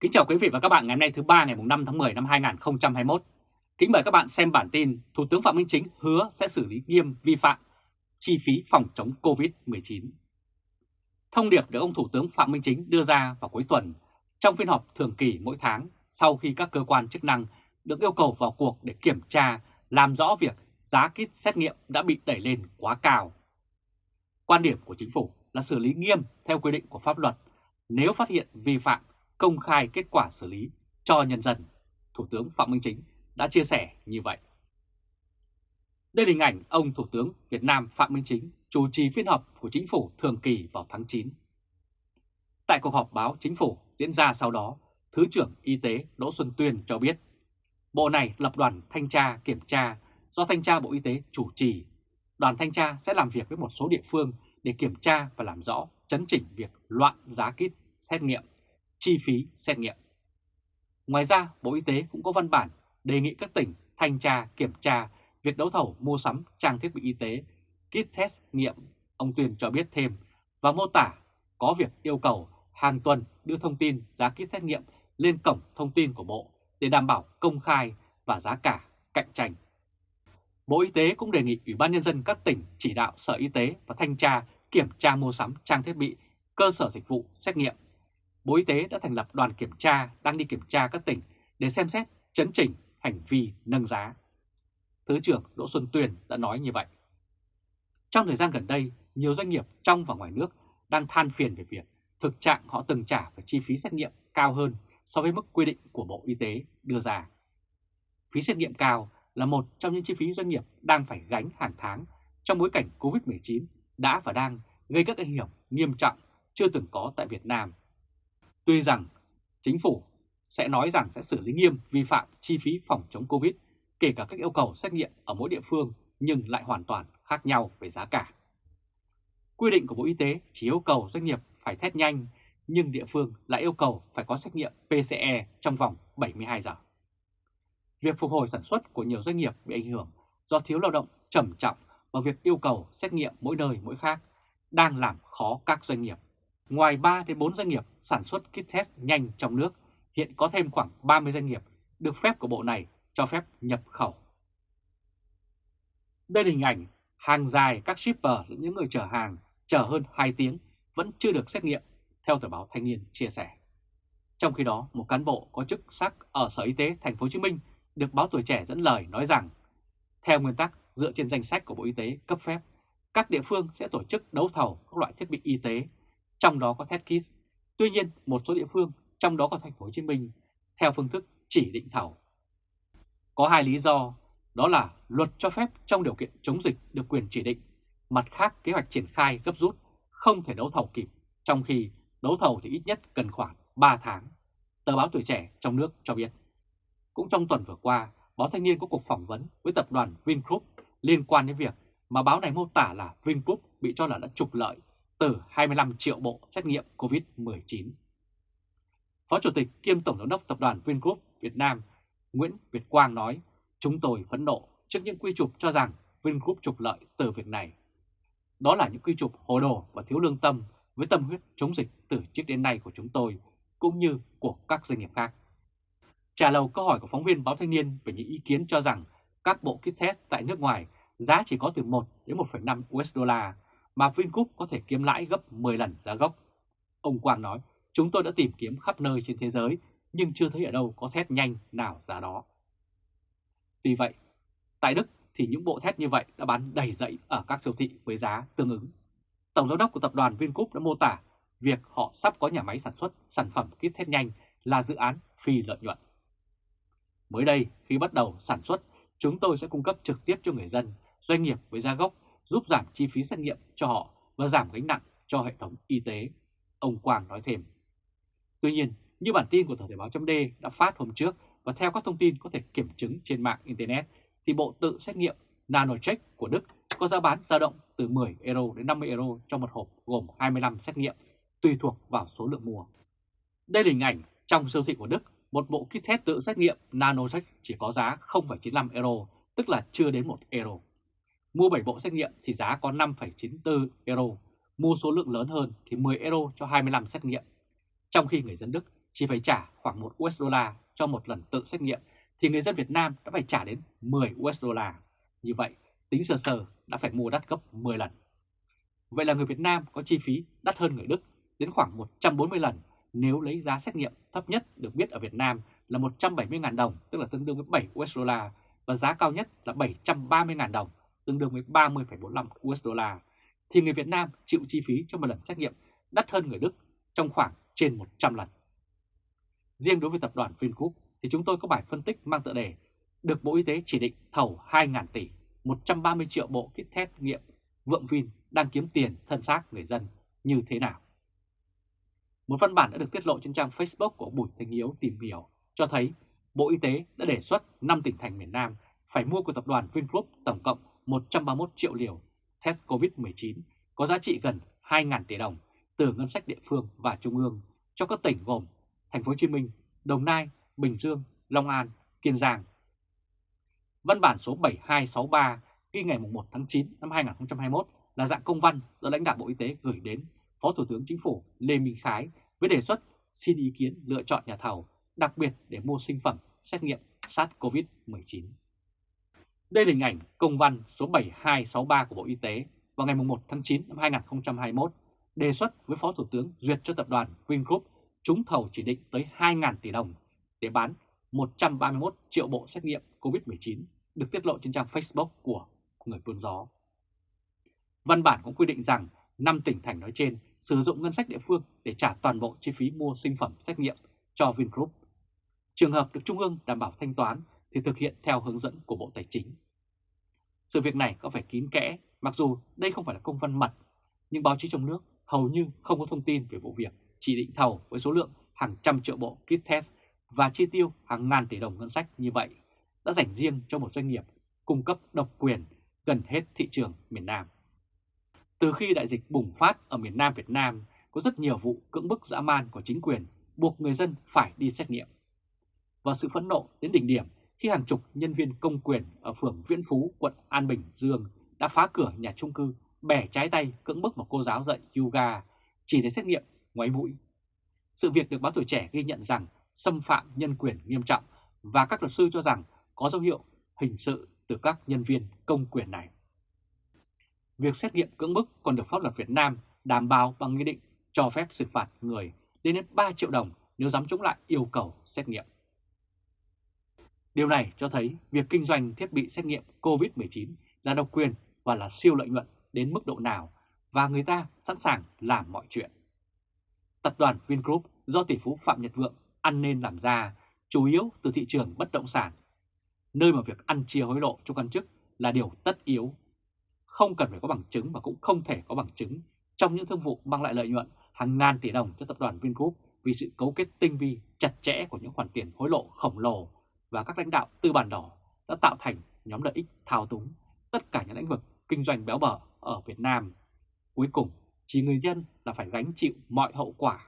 Kính chào quý vị và các bạn ngày hôm nay thứ ba ngày 5 tháng 10 năm 2021. Kính mời các bạn xem bản tin Thủ tướng Phạm Minh Chính hứa sẽ xử lý nghiêm vi phạm chi phí phòng chống Covid-19. Thông điệp được ông Thủ tướng Phạm Minh Chính đưa ra vào cuối tuần trong phiên họp thường kỳ mỗi tháng sau khi các cơ quan chức năng được yêu cầu vào cuộc để kiểm tra, làm rõ việc giá kit xét nghiệm đã bị đẩy lên quá cao. Quan điểm của chính phủ là xử lý nghiêm theo quy định của pháp luật nếu phát hiện vi phạm công khai kết quả xử lý cho nhân dân, Thủ tướng Phạm Minh Chính đã chia sẻ như vậy. Đây là hình ảnh ông Thủ tướng Việt Nam Phạm Minh Chính chủ trì phiên họp của chính phủ thường kỳ vào tháng 9. Tại cuộc họp báo chính phủ diễn ra sau đó, Thứ trưởng Y tế Đỗ Xuân Tuyên cho biết, Bộ này lập đoàn thanh tra kiểm tra do Thanh tra Bộ Y tế chủ trì. Đoàn thanh tra sẽ làm việc với một số địa phương để kiểm tra và làm rõ chấn chỉnh việc loạn giá kit xét nghiệm chi phí xét nghiệm. Ngoài ra, Bộ Y tế cũng có văn bản đề nghị các tỉnh thanh tra kiểm tra việc đấu thầu mua sắm trang thiết bị y tế, kit test nghiệm. Ông Tuyền cho biết thêm và mô tả có việc yêu cầu hàng tuần đưa thông tin giá kit xét nghiệm lên cổng thông tin của Bộ để đảm bảo công khai và giá cả cạnh tranh. Bộ Y tế cũng đề nghị Ủy ban Nhân dân các tỉnh chỉ đạo Sở Y tế và Thanh tra kiểm tra mua sắm trang thiết bị, cơ sở dịch vụ xét nghiệm Bộ Y tế đã thành lập đoàn kiểm tra đang đi kiểm tra các tỉnh để xem xét chấn chỉnh hành vi nâng giá. Thứ trưởng Đỗ Xuân Tuyền đã nói như vậy. Trong thời gian gần đây, nhiều doanh nghiệp trong và ngoài nước đang than phiền về việc thực trạng họ từng trả về chi phí xét nghiệm cao hơn so với mức quy định của Bộ Y tế đưa ra. Phí xét nghiệm cao là một trong những chi phí doanh nghiệp đang phải gánh hàng tháng trong bối cảnh COVID-19 đã và đang gây các ảnh hưởng nghiêm trọng chưa từng có tại Việt Nam Tuy rằng chính phủ sẽ nói rằng sẽ xử lý nghiêm vi phạm chi phí phòng chống Covid, kể cả các yêu cầu xét nghiệm ở mỗi địa phương nhưng lại hoàn toàn khác nhau về giá cả. Quy định của Bộ Y tế chỉ yêu cầu doanh nghiệp phải test nhanh, nhưng địa phương lại yêu cầu phải có xét nghiệm PCE trong vòng 72 giờ. Việc phục hồi sản xuất của nhiều doanh nghiệp bị ảnh hưởng do thiếu lao động trầm trọng và việc yêu cầu xét nghiệm mỗi nơi mỗi khác đang làm khó các doanh nghiệp Ngoài 3 đến 4 doanh nghiệp sản xuất kit test nhanh trong nước, hiện có thêm khoảng 30 doanh nghiệp được phép của bộ này cho phép nhập khẩu. Đây là hình ảnh hàng dài các shipper lẫn những người chở hàng chờ hơn 2 tiếng vẫn chưa được xét nghiệm, theo tờ báo Thanh niên chia sẻ. Trong khi đó, một cán bộ có chức sắc ở Sở Y tế Thành phố Hồ Chí Minh được báo Tuổi Trẻ dẫn lời nói rằng, theo nguyên tắc dựa trên danh sách của Bộ Y tế cấp phép, các địa phương sẽ tổ chức đấu thầu các loại thiết bị y tế trong đó có test kit. Tuy nhiên, một số địa phương, trong đó có thành phố Hồ Chí Minh, theo phương thức chỉ định thầu. Có hai lý do, đó là luật cho phép trong điều kiện chống dịch được quyền chỉ định, mặt khác kế hoạch triển khai gấp rút không thể đấu thầu kịp, trong khi đấu thầu thì ít nhất cần khoảng 3 tháng. Tờ báo Tuổi Trẻ trong nước cho biết. Cũng trong tuần vừa qua, báo Thanh niên có cuộc phỏng vấn với tập đoàn Vingroup liên quan đến việc mà báo này mô tả là Vingroup bị cho là đã trục lợi từ 25 triệu bộ xét nghiệm COVID-19. Phó Chủ tịch kiêm Tổng giám đốc Tập đoàn Vingroup Việt Nam Nguyễn Việt Quang nói, chúng tôi phẫn nộ trước những quy trục cho rằng Vingroup trục lợi từ việc này. Đó là những quy trục hồ đồ và thiếu lương tâm với tâm huyết chống dịch từ trước đến nay của chúng tôi, cũng như của các doanh nghiệp khác. Trả lời câu hỏi của phóng viên báo Thanh niên về những ý kiến cho rằng các bộ kit test tại nước ngoài giá chỉ có từ 1 đến 1,5 USD mà Vingroup có thể kiếm lãi gấp 10 lần giá gốc. Ông Quang nói, chúng tôi đã tìm kiếm khắp nơi trên thế giới nhưng chưa thấy ở đâu có thét nhanh nào giá đó. Tuy vậy, tại Đức thì những bộ thét như vậy đã bán đầy dậy ở các siêu thị với giá tương ứng. Tổng giám đốc của tập đoàn Vingroup đã mô tả việc họ sắp có nhà máy sản xuất sản phẩm kit thét nhanh là dự án phi lợi nhuận. Mới đây, khi bắt đầu sản xuất, chúng tôi sẽ cung cấp trực tiếp cho người dân, doanh nghiệp với giá gốc giúp giảm chi phí xét nghiệm cho họ và giảm gánh nặng cho hệ thống y tế, ông Quang nói thêm. Tuy nhiên, như bản tin của Thời Thể báo chấm đã phát hôm trước và theo các thông tin có thể kiểm chứng trên mạng Internet, thì bộ tự xét nghiệm NanoCheck của Đức có giá bán dao động từ 10 euro đến 50 euro cho một hộp gồm 25 xét nghiệm, tùy thuộc vào số lượng mua. Đây là hình ảnh trong siêu thị của Đức, một bộ kit test tự xét nghiệm NanoCheck chỉ có giá 0,95 euro, tức là chưa đến 1 euro. Mua 7 bộ xét nghiệm thì giá có 5,94 euro, mua số lượng lớn hơn thì 10 euro cho 25 xét nghiệm. Trong khi người dân Đức chỉ phải trả khoảng 1 USD cho một lần tự xét nghiệm thì người dân Việt Nam đã phải trả đến 10 USD. Như vậy, tính sơ sơ đã phải mua đắt gấp 10 lần. Vậy là người Việt Nam có chi phí đắt hơn người Đức đến khoảng 140 lần nếu lấy giá xét nghiệm thấp nhất được biết ở Việt Nam là 170.000 đồng, tức là tương đương với 7 USD, và giá cao nhất là 730.000 đồng, tương đương với 30,45 USD, thì người Việt Nam chịu chi phí cho một lần xét nghiệm đắt hơn người Đức trong khoảng trên 100 lần. Riêng đối với tập đoàn Vingroup thì chúng tôi có bài phân tích mang tựa đề được Bộ Y tế chỉ định thầu 2.000 tỷ, 130 triệu bộ kit test nghiệm Vượng Vin đang kiếm tiền thân xác người dân như thế nào. Một văn bản đã được tiết lộ trên trang Facebook của Bùi Thanh Hiếu tìm hiểu cho thấy Bộ Y tế đã đề xuất 5 tỉnh thành miền Nam phải mua của tập đoàn Vingroup tổng cộng 131 triệu liều test COVID-19 có giá trị gần 2.000 tỷ đồng từ ngân sách địa phương và trung ương cho các tỉnh gồm Thành phố Hồ Chí Minh, Đồng Nai, Bình Dương, Long An, Kiên Giang. Văn bản số 7263 ghi ngày 1 tháng 9 năm 2021 là dạng công văn do lãnh đạo Bộ Y tế gửi đến Phó Thủ tướng Chính phủ Lê Minh Khái với đề xuất xin ý kiến lựa chọn nhà thầu đặc biệt để mua sinh phẩm xét nghiệm SARS-CoV-19. Đây là hình ảnh công văn số 7263 của Bộ Y tế vào ngày 1 tháng 9 năm 2021 đề xuất với Phó Thủ tướng duyệt cho tập đoàn Vingroup trúng thầu chỉ định tới 2.000 tỷ đồng để bán 131 triệu bộ xét nghiệm COVID-19 được tiết lộ trên trang Facebook của người buôn gió. Văn bản cũng quy định rằng 5 tỉnh thành nói trên sử dụng ngân sách địa phương để trả toàn bộ chi phí mua sinh phẩm xét nghiệm cho Vingroup. Trường hợp được Trung ương đảm bảo thanh toán thì thực hiện theo hướng dẫn của Bộ Tài chính. Sự việc này có phải kín kẽ, mặc dù đây không phải là công văn mật, nhưng báo chí trong nước hầu như không có thông tin về vụ việc chỉ định thầu với số lượng hàng trăm triệu bộ kit test và chi tiêu hàng ngàn tỷ đồng ngân sách như vậy đã dành riêng cho một doanh nghiệp cung cấp độc quyền gần hết thị trường miền Nam. Từ khi đại dịch bùng phát ở miền Nam Việt Nam, có rất nhiều vụ cưỡng bức dã man của chính quyền buộc người dân phải đi xét nghiệm. Và sự phẫn nộ đến đỉnh điểm khi hàng chục nhân viên công quyền ở phường Viễn Phú, quận An Bình, Dương đã phá cửa nhà trung cư, bẻ trái tay cưỡng bức một cô giáo dạy yoga chỉ để xét nghiệm ngoáy mũi. Sự việc được báo tuổi trẻ ghi nhận rằng xâm phạm nhân quyền nghiêm trọng và các luật sư cho rằng có dấu hiệu hình sự từ các nhân viên công quyền này. Việc xét nghiệm cưỡng bức còn được pháp luật Việt Nam đảm bảo bằng nghị định cho phép xử phạt người lên đến 3 triệu đồng nếu dám chống lại yêu cầu xét nghiệm. Điều này cho thấy việc kinh doanh thiết bị xét nghiệm COVID-19 là độc quyền và là siêu lợi nhuận đến mức độ nào và người ta sẵn sàng làm mọi chuyện. Tập đoàn Vingroup do tỷ phú Phạm Nhật Vượng ăn nên làm ra chủ yếu từ thị trường bất động sản, nơi mà việc ăn chia hối lộ cho quan chức là điều tất yếu. Không cần phải có bằng chứng và cũng không thể có bằng chứng trong những thương vụ mang lại lợi nhuận hàng ngàn tỷ đồng cho tập đoàn Vingroup vì sự cấu kết tinh vi chặt chẽ của những khoản tiền hối lộ khổng lồ và các lãnh đạo tư bản đỏ đã tạo thành nhóm lợi ích thao túng tất cả những lĩnh vực kinh doanh béo bở ở Việt Nam. Cuối cùng, chỉ người dân là phải gánh chịu mọi hậu quả.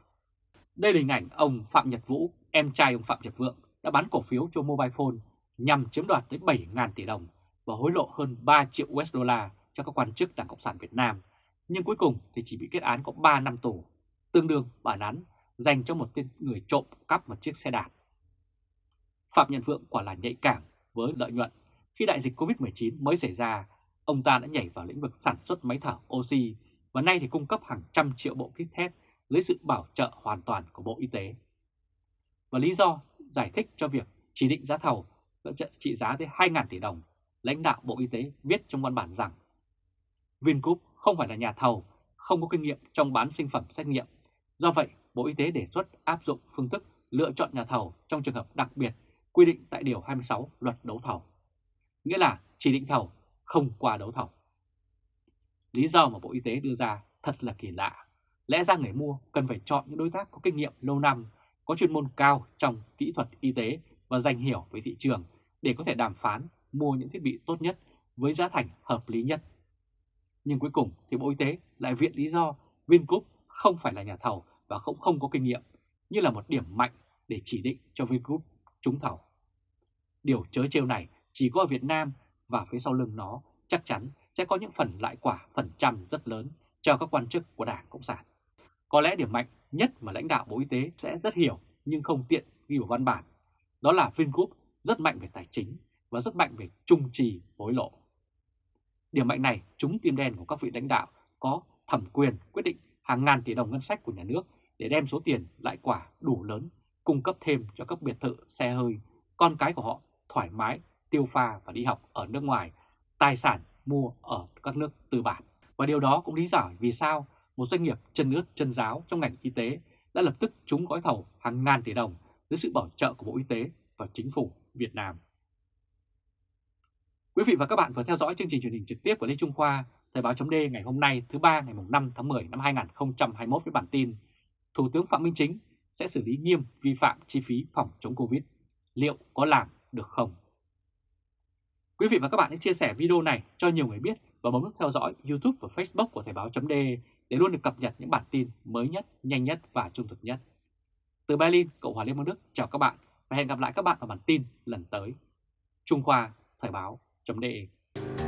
Đây là hình ảnh ông Phạm Nhật Vũ, em trai ông Phạm Nhật Vượng, đã bán cổ phiếu cho Mobile Phone nhằm chiếm đoạt tới 7.000 tỷ đồng và hối lộ hơn 3 triệu USD cho các quan chức Đảng Cộng sản Việt Nam. Nhưng cuối cùng thì chỉ bị kết án có 3 năm tù, tương đương bản án dành cho một tên người trộm cắp một chiếc xe đạp. Phạm Nhật Vượng quả là nhạy cảm với lợi nhuận. Khi đại dịch Covid-19 mới xảy ra, ông ta đã nhảy vào lĩnh vực sản xuất máy thở oxy và nay thì cung cấp hàng trăm triệu bộ kit test dưới sự bảo trợ hoàn toàn của Bộ Y tế. Và lý do giải thích cho việc chỉ định giá thầu trị giá tới 2.000 tỷ đồng, lãnh đạo Bộ Y tế viết trong văn bản rằng Vingroup không phải là nhà thầu, không có kinh nghiệm trong bán sinh phẩm xét nghiệm. Do vậy, Bộ Y tế đề xuất áp dụng phương thức lựa chọn nhà thầu trong trường hợp đặc biệt quy định tại Điều 26 Luật Đấu thầu. Nghĩa là chỉ định thầu không qua đấu thầu. Lý do mà Bộ Y tế đưa ra thật là kỳ lạ. Lẽ ra người mua cần phải chọn những đối tác có kinh nghiệm lâu năm, có chuyên môn cao trong kỹ thuật y tế và dành hiểu về thị trường để có thể đàm phán mua những thiết bị tốt nhất với giá thành hợp lý nhất. Nhưng cuối cùng thì Bộ Y tế lại viện lý do Vingroup không phải là nhà thầu và cũng không có kinh nghiệm như là một điểm mạnh để chỉ định cho Vingroup trúng thầu. Điều chớ trêu này chỉ có ở Việt Nam và phía sau lưng nó chắc chắn sẽ có những phần lại quả phần trăm rất lớn cho các quan chức của Đảng Cộng sản. Có lẽ điểm mạnh nhất mà lãnh đạo Bộ Y tế sẽ rất hiểu nhưng không tiện ghi vào văn bản. Đó là Vingroup rất mạnh về tài chính và rất mạnh về trung trì hối lộ. Điểm mạnh này trúng tim đen của các vị lãnh đạo có thẩm quyền quyết định hàng ngàn tỷ đồng ngân sách của nhà nước để đem số tiền lại quả đủ lớn cung cấp thêm cho các biệt thự xe hơi, con cái của họ thoải mái tiêu pha và đi học ở nước ngoài, tài sản mua ở các nước tư bản. Và điều đó cũng lý giải vì sao một doanh nghiệp chân ướt chân giáo trong ngành y tế đã lập tức trúng gói thầu hàng ngàn tỷ đồng dưới sự bảo trợ của Bộ Y tế và Chính phủ Việt Nam. Quý vị và các bạn vừa theo dõi chương trình truyền hình trực tiếp của Lê Trung Khoa, Thời báo chấm ngày hôm nay thứ ba ngày 5 tháng 10 năm 2021 với bản tin Thủ tướng Phạm Minh Chính sẽ xử lý nghiêm vi phạm chi phí phòng chống Covid. Liệu có làm được không? Quý vị và các bạn hãy chia sẻ video này cho nhiều người biết và bấm nút theo dõi YouTube và Facebook của Thời Báo .de để luôn được cập nhật những bản tin mới nhất, nhanh nhất và trung thực nhất. Từ Berlin, Cộng hòa Liên bang Đức, chào các bạn và hẹn gặp lại các bạn ở bản tin lần tới. Trung Khoa, Thời báo, .de.